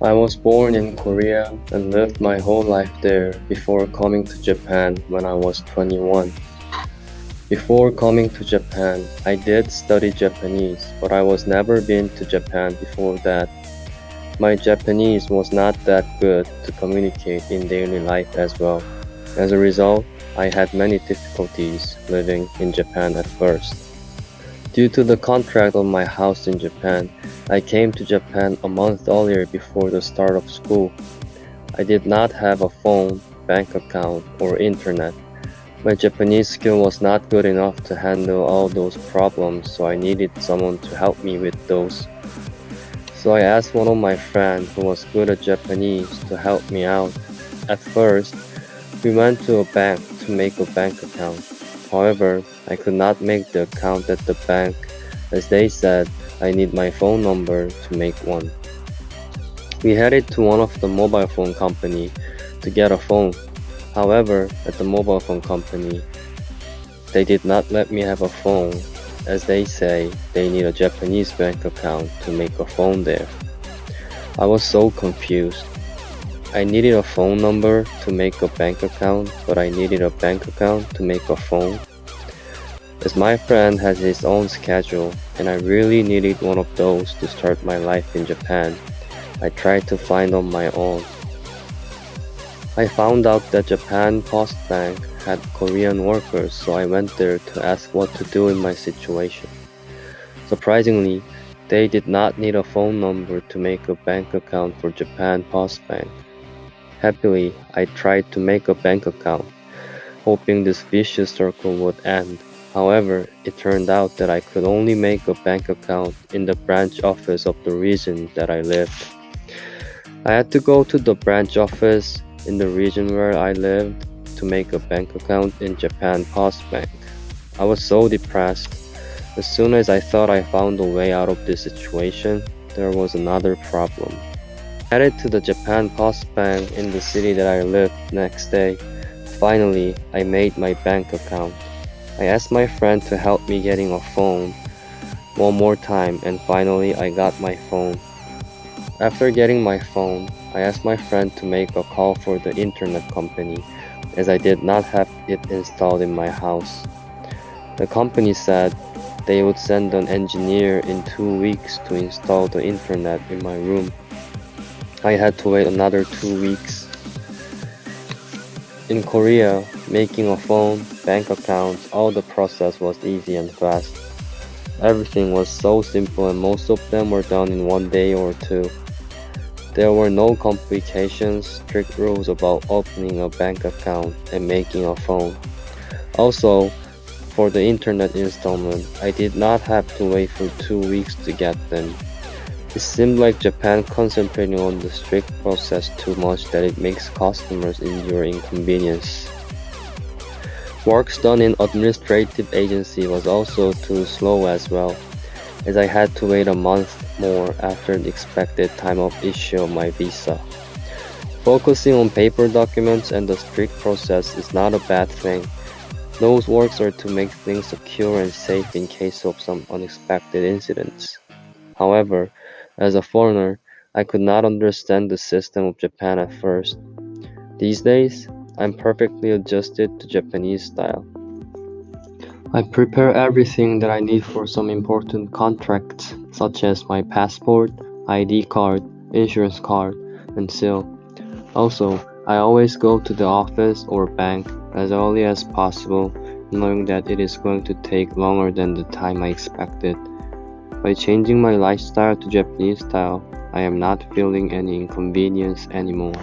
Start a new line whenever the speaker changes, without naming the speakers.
I was born in Korea and lived my whole life there before coming to Japan when I was 21. Before coming to Japan, I did study Japanese, but I was never been to Japan before that. My Japanese was not that good to communicate in daily life as well. As a result, I had many difficulties living in Japan at first. Due to the contract of my house in Japan, I came to Japan a month earlier before the start of school. I did not have a phone, bank account, or internet. My Japanese skill was not good enough to handle all those problems, so I needed someone to help me with those. So I asked one of my friends who was good at Japanese to help me out. At first, we went to a bank to make a bank account. However, I could not make the account at the bank as they said I need my phone number to make one. We headed to one of the mobile phone company to get a phone. However, at the mobile phone company, they did not let me have a phone as they say they need a Japanese bank account to make a phone there. I was so confused. I needed a phone number to make a bank account, but I needed a bank account to make a phone. As my friend has his own schedule, and I really needed one of those to start my life in Japan, I tried to find on my own. I found out that Japan Post Bank had Korean workers, so I went there to ask what to do in my situation. Surprisingly, they did not need a phone number to make a bank account for Japan Post Bank. Happily, I tried to make a bank account, hoping this vicious circle would end. However, it turned out that I could only make a bank account in the branch office of the region that I lived. I had to go to the branch office in the region where I lived to make a bank account in Japan Post Bank. I was so depressed. As soon as I thought I found a way out of this situation, there was another problem. Headed to the Japan Post Bank in the city that I lived next day. Finally, I made my bank account. I asked my friend to help me getting a phone one more time and finally I got my phone. After getting my phone, I asked my friend to make a call for the internet company as I did not have it installed in my house. The company said they would send an engineer in two weeks to install the internet in my room. I had to wait another two weeks. In Korea, making a phone, bank account, all the process was easy and fast. Everything was so simple and most of them were done in one day or two. There were no complications, strict rules about opening a bank account and making a phone. Also, for the internet installment, I did not have to wait for two weeks to get them. It seemed like Japan concentrating on the strict process too much that it makes customers endure inconvenience. Works done in administrative agency was also too slow as well as I had to wait a month more after the expected time of issue of my visa. Focusing on paper documents and the strict process is not a bad thing. Those works are to make things secure and safe in case of some unexpected incidents. However, as a foreigner, I could not understand the system of Japan at first. These days, I'm perfectly adjusted to Japanese style. I prepare everything that I need for some important contracts, such as my passport, ID card, insurance card, and seal. Also, I always go to the office or bank as early as possible, knowing that it is going to take longer than the time I expected. By changing my lifestyle to Japanese style, I am not feeling any inconvenience anymore.